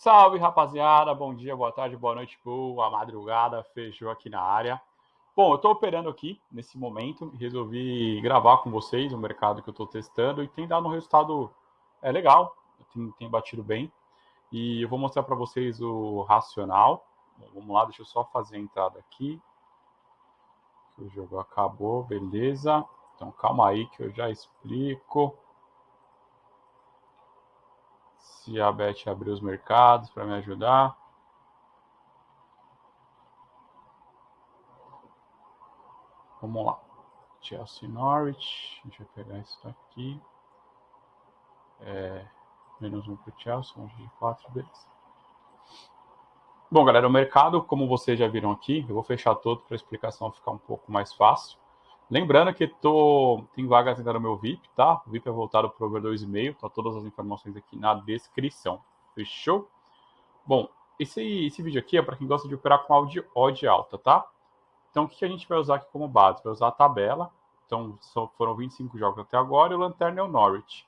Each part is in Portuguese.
Salve, rapaziada. Bom dia, boa tarde, boa noite, boa madrugada. Fechou aqui na área. Bom, eu estou operando aqui nesse momento. Resolvi gravar com vocês o mercado que eu estou testando e tem dado um resultado é, legal. Tem, tem batido bem. E eu vou mostrar para vocês o racional. Vamos lá, deixa eu só fazer a entrada aqui. O jogo acabou, beleza. Então calma aí que eu já explico. Se a Beth abrir os mercados para me ajudar. Vamos lá. Chelsea Norwich. Deixa eu pegar isso aqui. É, menos um para o Chelsea, um de quatro, beleza. Bom, galera, o mercado, como vocês já viram aqui, eu vou fechar todo para a explicação ficar um pouco mais fácil. Lembrando que tô, tem vagas ainda no meu VIP, tá? O VIP é voltado para o over 2,5, tá todas as informações aqui na descrição. Fechou? Bom, esse, esse vídeo aqui é para quem gosta de operar com áudio odd alta, tá? Então, o que a gente vai usar aqui como base? Vai usar a tabela. Então, só foram 25 jogos até agora e o Lanterna é o Norwich.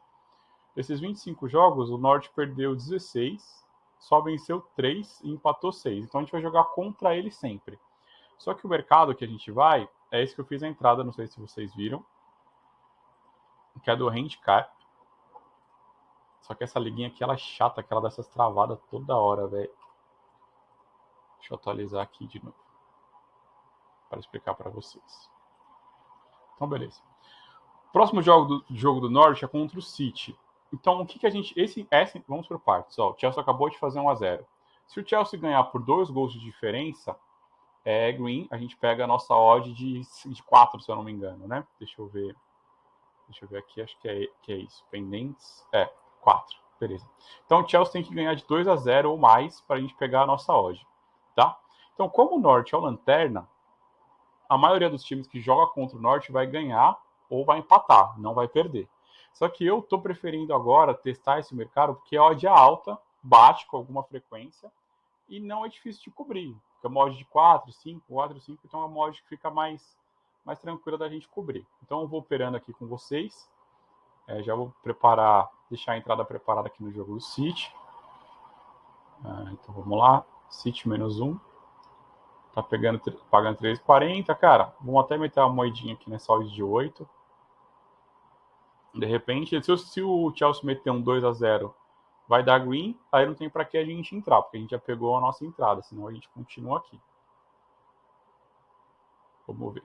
Desses 25 jogos, o Norwich perdeu 16, só venceu 3 e empatou 6. Então a gente vai jogar contra ele sempre. Só que o mercado que a gente vai, é esse que eu fiz a entrada, não sei se vocês viram, que é do handicap. Só que essa liguinha aqui, ela é chata, que ela dá essas travadas toda hora, velho. Deixa eu atualizar aqui de novo. Para explicar para vocês. Então, beleza. Próximo jogo do, jogo do Norte é contra o City. Então, o que, que a gente. Esse, esse, vamos por partes. Ó, o Chelsea acabou de fazer 1 a 0 Se o Chelsea ganhar por dois gols de diferença, é green, a gente pega a nossa odd de, de 4, se eu não me engano, né? Deixa eu ver. Deixa eu ver aqui, acho que é, que é isso. Pendentes. É, 4. Beleza. Então o Chelsea tem que ganhar de 2 a 0 ou mais para a gente pegar a nossa odd. Tá? Então, como o Norte é o lanterna, a maioria dos times que joga contra o Norte vai ganhar ou vai empatar, não vai perder. Só que eu estou preferindo agora testar esse mercado porque a odd é alta, bate com alguma frequência e não é difícil de cobrir. Porque é uma odd de 4, 5, 4, 5, então é uma odd que fica mais, mais tranquila da gente cobrir. Então eu vou operando aqui com vocês. É, já vou preparar, deixar a entrada preparada aqui no jogo do City. Ah, então vamos lá, City menos 1. Tá pegando, pagando 3,40, cara. Vamos até meter uma moedinha aqui nessa odd de 8. De repente, se, se o Chelsea meter um 2 a 0 vai dar green, aí não tem para que a gente entrar, porque a gente já pegou a nossa entrada, senão a gente continua aqui. Vamos ver.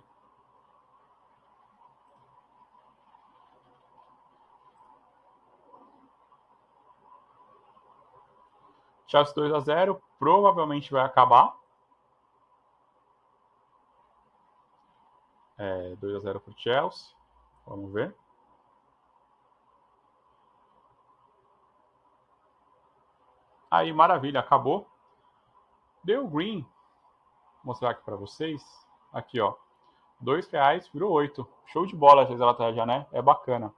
Chelsea 2 a 0 provavelmente vai acabar. É, 2 a 0 para o Chelsea. Vamos ver. Aí, maravilha, acabou. Deu green. Vou mostrar aqui para vocês. Aqui, ó. Dois reais virou oito. Show de bola essa estratégia, né? É bacana.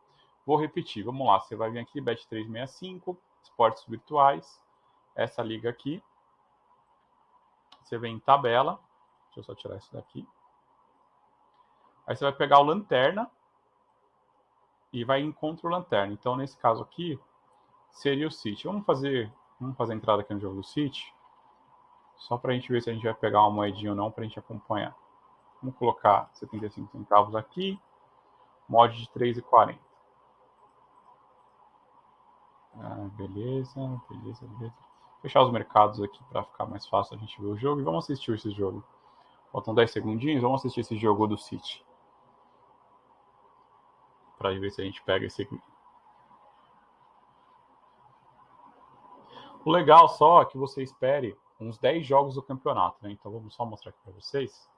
Vou repetir. Vamos lá. Você vai vir aqui, Bet365, esportes virtuais. Essa liga aqui. Você vem em tabela. Deixa eu só tirar isso daqui. Aí você vai pegar o lanterna e vai em o lanterna. Então, nesse caso aqui, seria o City. Vamos fazer Vamos fazer a entrada aqui no jogo do City. Só para a gente ver se a gente vai pegar uma moedinha ou não para a gente acompanhar. Vamos colocar 75 centavos aqui. Mod de 3,40. Ah, beleza, beleza, beleza. Fechar os mercados aqui para ficar mais fácil a gente ver o jogo. E vamos assistir esse jogo. Faltam 10 segundinhos. Vamos assistir esse jogo do City. Para ver se a gente pega esse O legal só é que você espere uns 10 jogos do campeonato, né? Então vamos só mostrar aqui para vocês.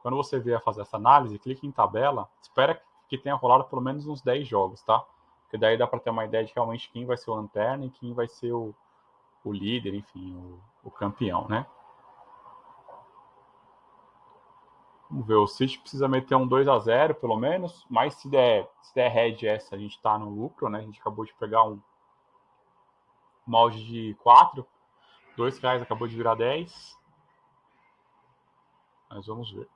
Quando você vier fazer essa análise, clique em tabela, espera que tenha rolado pelo menos uns 10 jogos, tá? Porque daí dá para ter uma ideia de realmente quem vai ser o lanterna e quem vai ser o, o líder, enfim, o, o campeão, né? Vamos ver, o City precisa meter um 2 a 0 pelo menos, mas se der, se der head essa, a gente está no lucro, né? A gente acabou de pegar um, molde de 4. 2 reais acabou de virar 10. Mas vamos ver.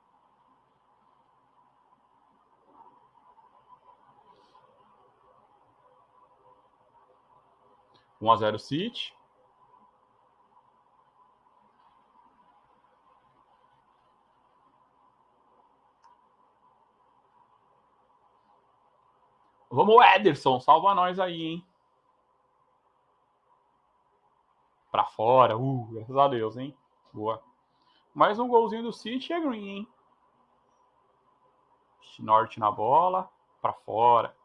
Um a zero City. Vamos, Ederson, salva nós aí, hein? Pra fora, uh, graças a Deus, hein? Boa. Mais um golzinho do City é green, hein? Norte na bola, pra fora.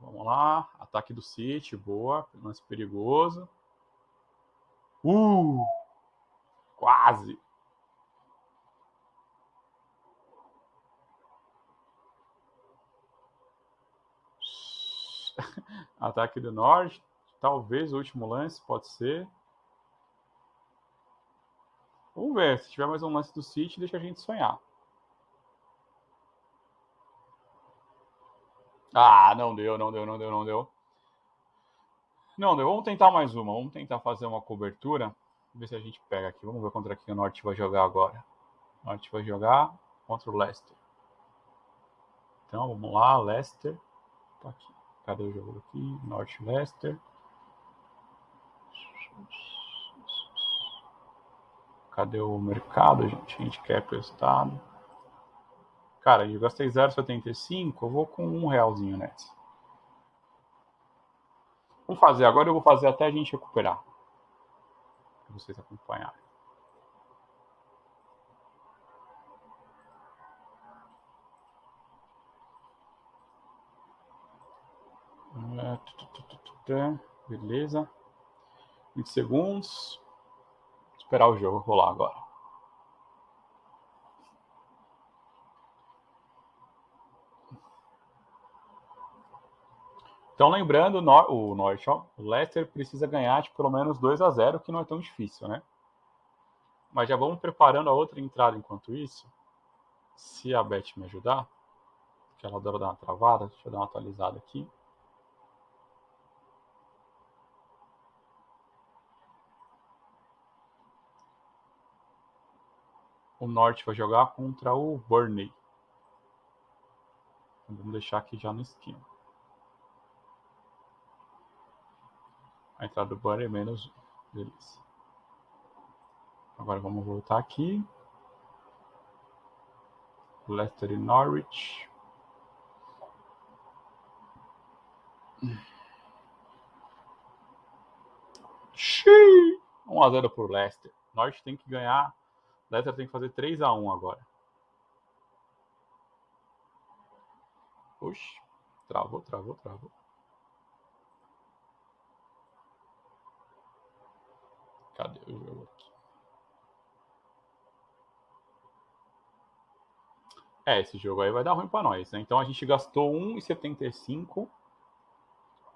Vamos lá, ataque do City, boa, lance perigoso. Uh! Quase. Ataque do norte. Talvez o último lance, pode ser. Vamos ver. Se tiver mais um lance do City, deixa a gente sonhar. Ah, não deu, não deu, não deu, não deu. Não deu. Vamos tentar mais uma. Vamos tentar fazer uma cobertura. Ver se a gente pega aqui. Vamos ver contra quem o Norte vai jogar agora. O Norte vai jogar contra o Leicester. Então, vamos lá. Leicester. Tá aqui. Cadê o jogo aqui? Norte Leicester. Cadê o mercado, gente? A gente quer prestado. Cara, eu gastei 0,75, eu vou com um realzinho nessa. Vamos fazer, agora eu vou fazer até a gente recuperar. Para vocês acompanharem. Beleza. 20 segundos. Esperar o jogo rolar agora. Então, lembrando, o Norte, ó, o Leicester precisa ganhar de pelo menos 2 a 0 que não é tão difícil, né? Mas já vamos preparando a outra entrada enquanto isso. Se a Beth me ajudar, que ela adora dar uma travada, deixa eu dar uma atualizada aqui. O Norte vai jogar contra o Burnley. Vamos deixar aqui já no esquema. A entrada do banner é menos um. Beleza. Agora vamos voltar aqui. Leicester e Norwich. Xiii! 1x0 por Leicester. Norwich tem que ganhar. Leicester tem que fazer 3x1 agora. Oxi. Travou, travou, travou. Cadê o jogo aqui? É, esse jogo aí vai dar ruim para nós, né? Então a gente gastou 1,75.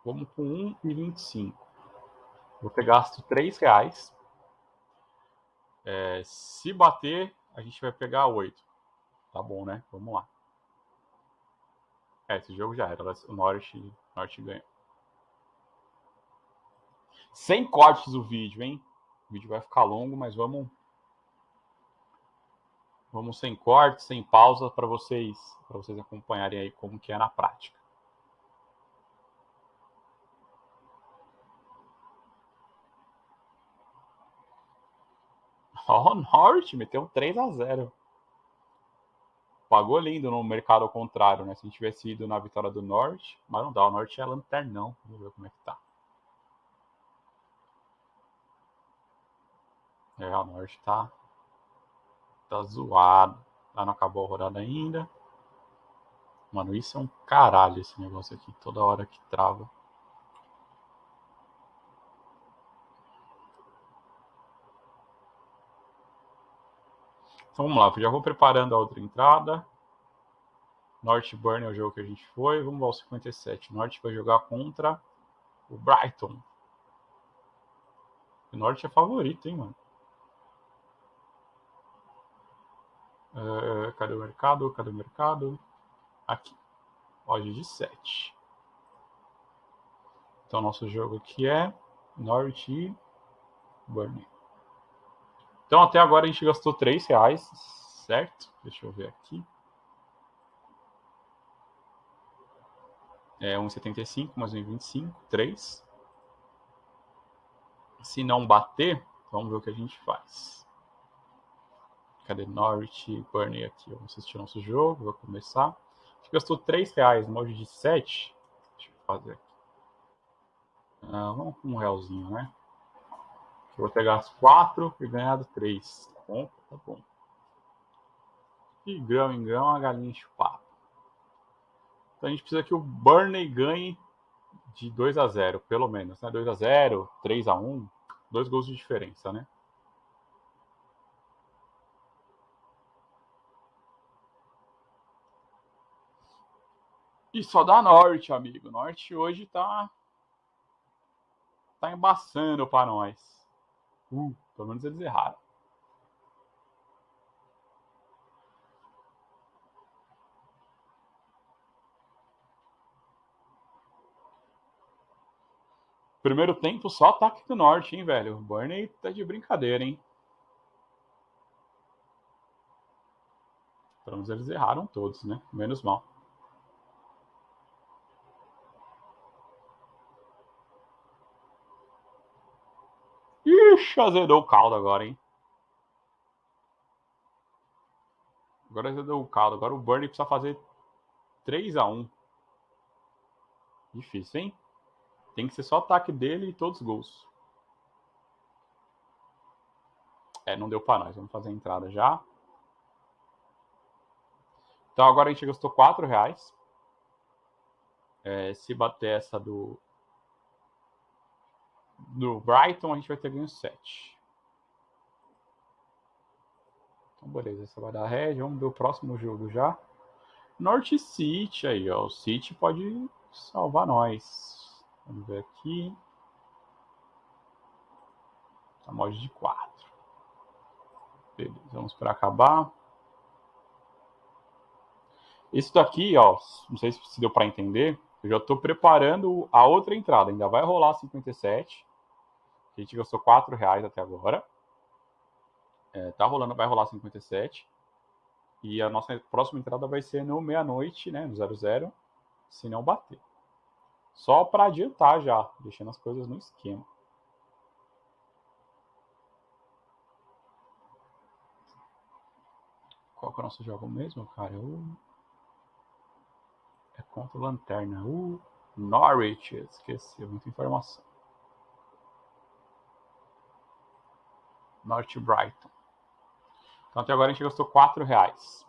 Vamos com 1,25. Vou ter gasto 3 reais. É, se bater, a gente vai pegar 8. Tá bom, né? Vamos lá. É, esse jogo já era. O Norte, Norte ganha. Sem cortes o vídeo, hein? O vídeo vai ficar longo, mas vamos vamos sem corte, sem pausa para vocês vocês acompanharem aí como que é na prática. Ó, oh, Norte meteu 3 a 0. Pagou lindo no mercado ao contrário, né? Se a gente tivesse ido na vitória do Norte, mas não dá, o Norte é lanternão. Vamos ver como é que tá. É, o Norte tá, tá zoado. Lá não acabou a rodada ainda. Mano, isso é um caralho esse negócio aqui. Toda hora que trava. Então vamos lá, já vou preparando a outra entrada. Norte Burn é o jogo que a gente foi. Vamos ao 57. Norte vai jogar contra o Brighton. O Norte é favorito, hein, mano? Uh, cadê o mercado? Cadê o mercado? Aqui. Loja de 7. Então, nosso jogo aqui é Norwich e Burnley. Então, até agora a gente gastou 3 reais, certo? Deixa eu ver aqui. É 1,75 mais 1,25, 3. Se não bater, Vamos ver o que a gente faz. Cadê Norwich Burnley aqui? Vamos assistir nosso jogo, vou começar. A gente gastou 3 reais no de 7. Deixa eu fazer aqui. Ah, vamos com um realzinho, né? Eu vou pegar as 4 e ganhado 3. Tá bom? Tá bom. E grão em grão a galinha chupada. Então a gente precisa que o Burnley ganhe de 2 a 0, pelo menos, né? 2 a 0, 3 a 1, dois gols de diferença, né? E só dá Norte, amigo. Norte hoje tá tá embaçando para nós. Uh, pelo menos eles erraram. Primeiro tempo, só ataque do norte, hein, velho? O Burnley tá de brincadeira, hein? Pelo menos eles erraram todos, né? Menos mal. Ixi, azedou o caldo agora, hein? Agora azedou o caldo. Agora o Burnley precisa fazer 3 a 1 Difícil, hein? Tem que ser só ataque dele e todos os gols. É, não deu para nós. Vamos fazer a entrada já. Então agora a gente gastou 4 reais. É, se bater essa do, do Brighton, a gente vai ter ganho 7. Então, beleza. Essa vai dar red. Vamos ver o próximo jogo já. Norte City aí, ó. O City pode salvar nós. Vamos ver aqui. Tá mod de 4. Beleza, vamos para acabar. Isso daqui, ó, não sei se deu para entender. Eu já estou preparando a outra entrada. Ainda vai rolar 57. A gente gastou 4 reais até agora. É, tá rolando, vai rolar 57. E a nossa próxima entrada vai ser no meia-noite, né? No 00, se não bater. Só para adiantar já, deixando as coisas no esquema. Qual que é o nosso jogo mesmo, cara? O... É contra o Lanterna. O Norwich. Esqueci, muita informação. Norte Brighton. Então até agora a gente gastou 4 reais.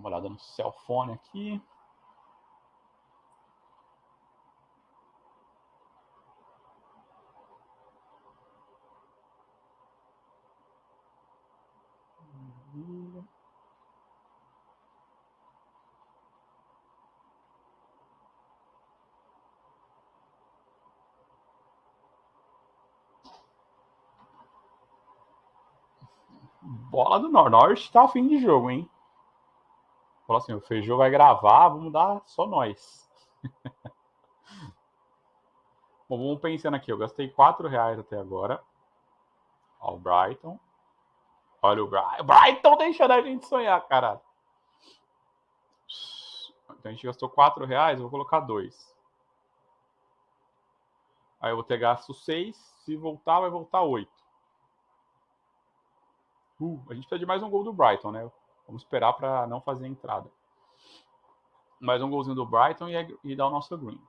uma olhada no cellphone aqui. Bola do Norte tá ao fim de jogo, hein? Falou assim: o Feijão vai gravar, vamos dar só nós. Bom, vamos pensando aqui. Eu gastei 4 reais até agora. Ó, o Brighton. Olha o Brighton. Brighton deixando a gente sonhar, cara. Então a gente gastou 4 reais, eu vou colocar 2. Aí eu vou ter gasto 6. Se voltar, vai voltar 8. Uh, a gente precisa de mais um gol do Brighton, né? Vamos esperar para não fazer a entrada. Mais um golzinho do Brighton e, e dar o nosso green.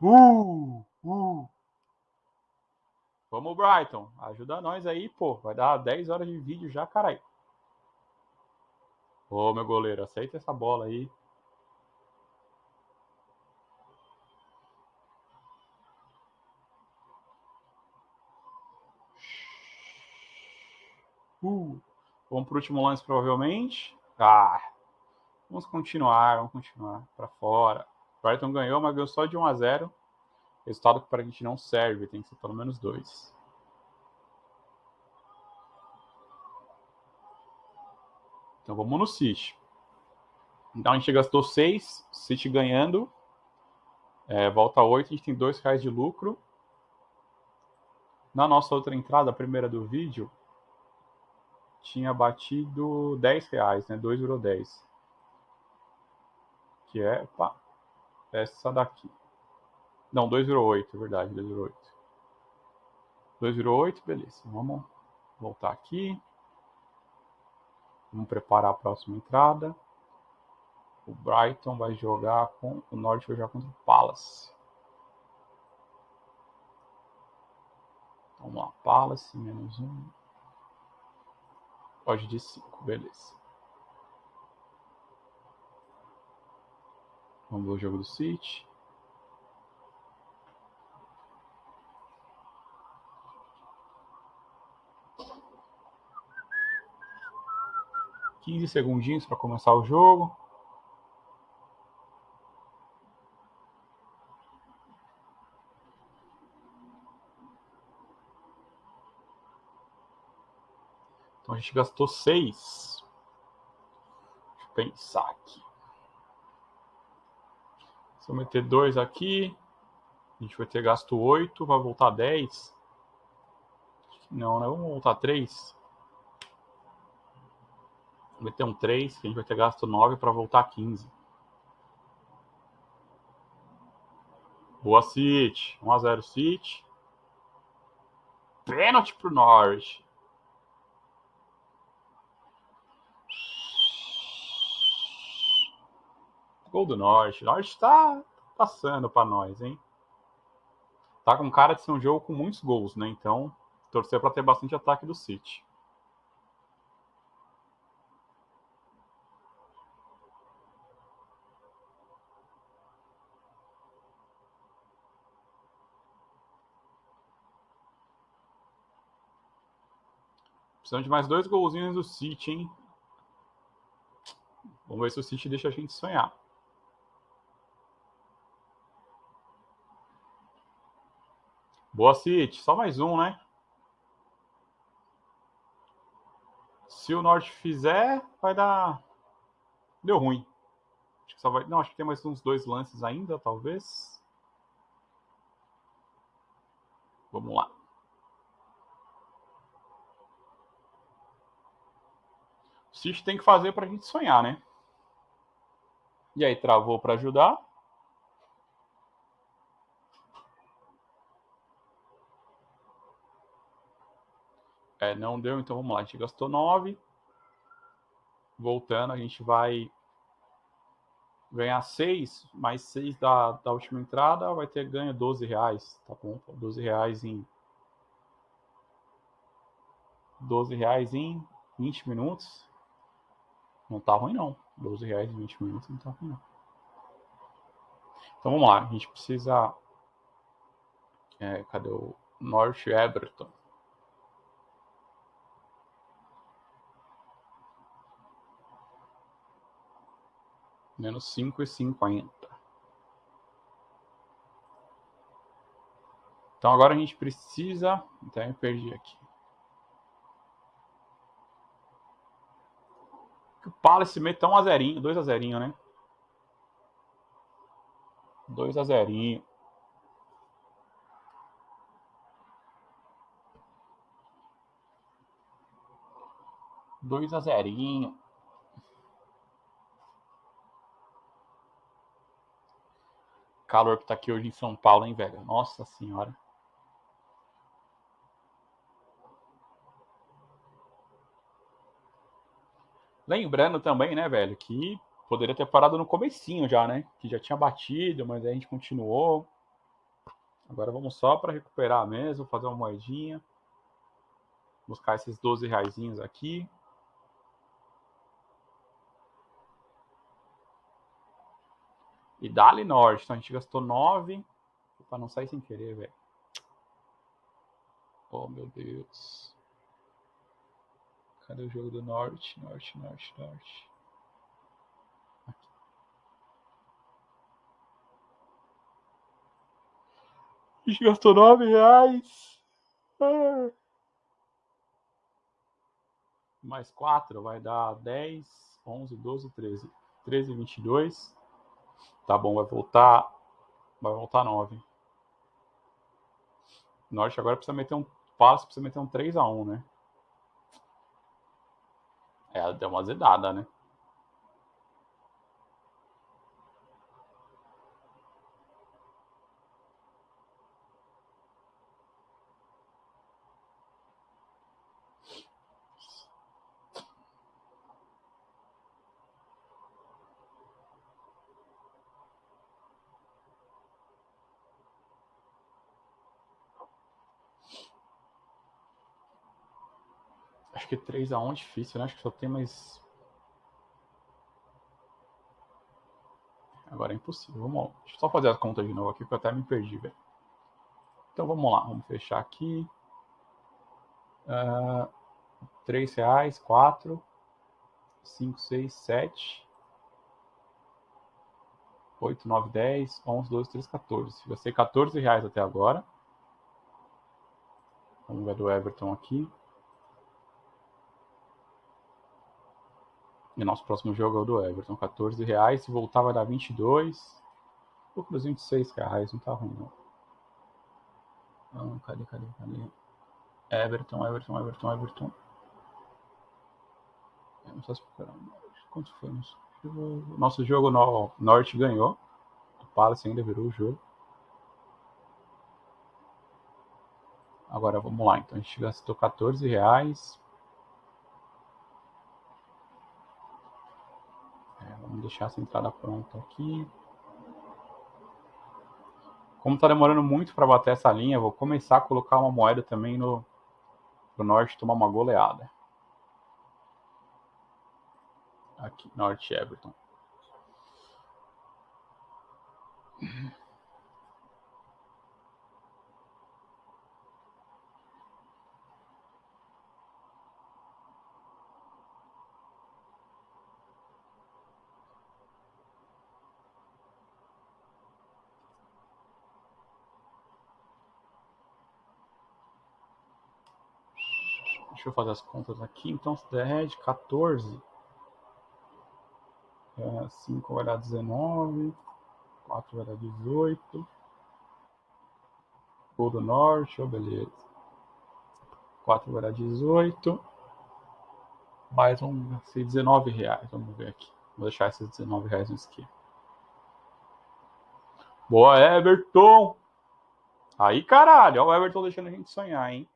Uh, uh. Vamos, Brighton. Ajuda nós aí, pô. Vai dar 10 horas de vídeo já, caralho. Ô, meu goleiro, aceita essa bola aí. Uh, vamos para o último lance, provavelmente. Ah, vamos continuar, vamos continuar para fora. O Brighton ganhou, mas ganhou só de 1 a 0. Resultado que para a gente não serve, tem que ser pelo menos dois. Então vamos no City. Então a gente gastou 6, City ganhando. É, volta 8, a gente tem 2 reais de lucro. Na nossa outra entrada, a primeira do vídeo, tinha batido 10 reais, né? 2,10. Que é, opa, essa daqui. Não, 2,08, é verdade, 2,08. 2,08, beleza. Vamos voltar aqui. Vamos preparar a próxima entrada. O Brighton vai jogar com o Norte vai jogar contra o Palace. Vamos lá, Palace, menos um. Pode de 5, beleza. Vamos ver o jogo do City. Quinze segundinhos para começar o jogo. A gente gastou seis. Deixa eu pensar aqui. Se eu meter dois aqui, a gente vai ter gasto oito, vai voltar dez. Não, né? Vamos voltar três. Vou meter um três, que a gente vai ter gasto nove para voltar quinze. Boa City. 1x0 City. Pênalti pro Norwich. Gol do Norte. O Norte está passando para nós, hein? Tá com cara de ser um jogo com muitos gols, né? Então, torcer para ter bastante ataque do City. Precisamos de mais dois golzinhos do City, hein? Vamos ver se o City deixa a gente sonhar. Boa, City. Só mais um, né? Se o Norte fizer, vai dar. Deu ruim. Acho que só vai. Não, acho que tem mais uns dois lances ainda, talvez. Vamos lá. O City tem que fazer para a gente sonhar, né? E aí, travou para ajudar. É, não deu, então vamos lá. A gente gastou 9. Voltando, a gente vai ganhar 6, mais 6 da, da última entrada, vai ter ganho 12 reais, tá bom? 12 reais em 12 reais em 20 minutos. Não tá ruim não. 12 reais em 20 minutos não tá ruim não. Então vamos lá, a gente precisa. É, cadê o North Everton? Menos cinco e cinquenta. Então agora a gente precisa. Então eu perdi aqui. O Palace meta um a zerinho, dois a zerinho, né? Dois a zerinho. Dois a zerinho. Calor que tá aqui hoje em São Paulo, hein, velho? Nossa senhora. Lembrando também, né, velho, que poderia ter parado no comecinho já, né? Que já tinha batido, mas aí a gente continuou. Agora vamos só para recuperar mesmo, fazer uma moedinha. Buscar esses 12 reais aqui. E Dali Norte. Então a gente gastou 9. Para não sair sem querer, velho. Oh, meu Deus. Cadê o jogo do Norte? Norte, Norte, Norte. Aqui. A gente gastou 9 reais. Ah. Mais 4 vai dar 10, 11, 12, 13. 13, 22. Tá bom, vai voltar. Vai voltar 9. Norte agora precisa meter um Palace precisa meter um 3x1, né? É, deu uma zedada, né? Acho que 3x1 é difícil, né? Acho que só tem mais. Agora é impossível. Vamos lá. Deixa eu só fazer as contas de novo aqui, porque eu até me perdi, velho. Então vamos lá. Vamos fechar aqui. Uh, 3 reais, 4, 5, 6, 7, 8, 9, 10, 11, 12, 13, 14. Vai ser 14 reais até agora. Vamos ver do Everton aqui. E nosso próximo jogo é o do Everton, 14 reais. Se voltar vai dar 22. Vou para os 26 reais, não tá ruim não. Ah, cadê, cadê, cadê? Everton, Everton, Everton, Everton. Não sei se Quanto foi nosso jogo? Nosso jogo no Norte ganhou. O Palace ainda virou o jogo. Agora vamos lá, então a gente gastou 14 reais. Vamos deixar essa entrada pronta aqui. Como está demorando muito para bater essa linha, vou começar a colocar uma moeda também no pro norte tomar uma goleada. Aqui, norte Everton. Eu fazer as contas aqui. Então, se der de 14, é, 5 vai dar 19, 4 vai dar 18. Gol do Norte, oh, beleza. 4 vai dar 18. Mais um, ser 19 reais. Vamos ver aqui. Vou deixar esses 19 reais no esquema. Boa, Everton! Aí, caralho, ó, o Everton deixando a gente sonhar, hein?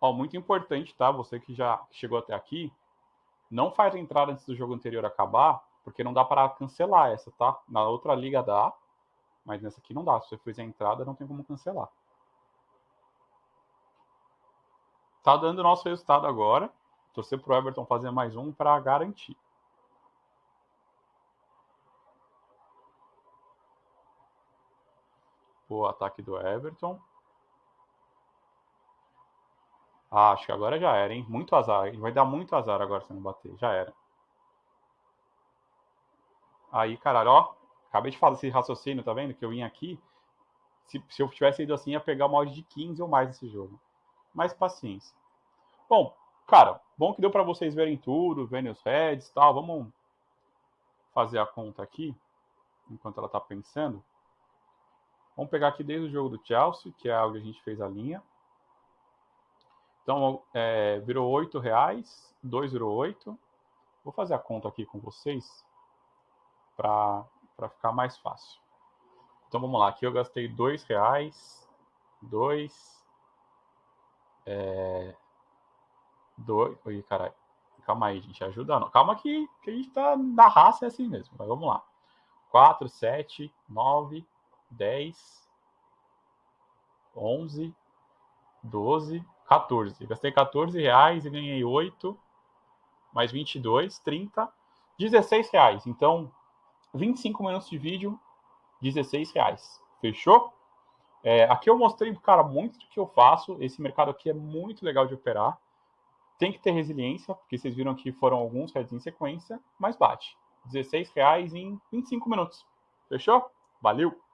Ó, muito importante, tá? Você que já chegou até aqui, não faz a entrada antes do jogo anterior acabar, porque não dá para cancelar essa, tá? Na outra liga dá, mas nessa aqui não dá. Se você fizer a entrada, não tem como cancelar. Tá dando nosso resultado agora. Torcer pro Everton fazer mais um para garantir. O ataque do Everton. Ah, acho que agora já era, hein? Muito azar. Vai dar muito azar agora se não bater. Já era. Aí, caralho, ó. Acabei de falar esse raciocínio, tá vendo? Que eu vim aqui. Se, se eu tivesse ido assim, ia pegar uma odd de 15 ou mais nesse jogo. Mais paciência. Bom, cara, bom que deu para vocês verem tudo, verem os heads e tal. Vamos fazer a conta aqui, enquanto ela tá pensando. Vamos pegar aqui desde o jogo do Chelsea, que é onde a gente fez a linha. Então, é, virou oito reais, dois virou oito. Vou fazer a conta aqui com vocês para ficar mais fácil. Então, vamos lá. Aqui eu gastei dois reais, dois, é, dois... Oi, caralho. Calma aí, gente. Ajuda não. Calma que, que a gente tá na raça, é assim mesmo. Mas vamos lá. 4, 7, 9, 10, 11, 12, 14. Gastei 14 reais e ganhei 8, mais 22, 30, 16 reais. Então, 25 minutos de vídeo, 16 reais. Fechou? É, aqui eu mostrei, cara, muito do que eu faço. Esse mercado aqui é muito legal de operar. Tem que ter resiliência, porque vocês viram que foram alguns heads em sequência, mas bate. 16 reais em 25 minutos. Fechou? Valeu!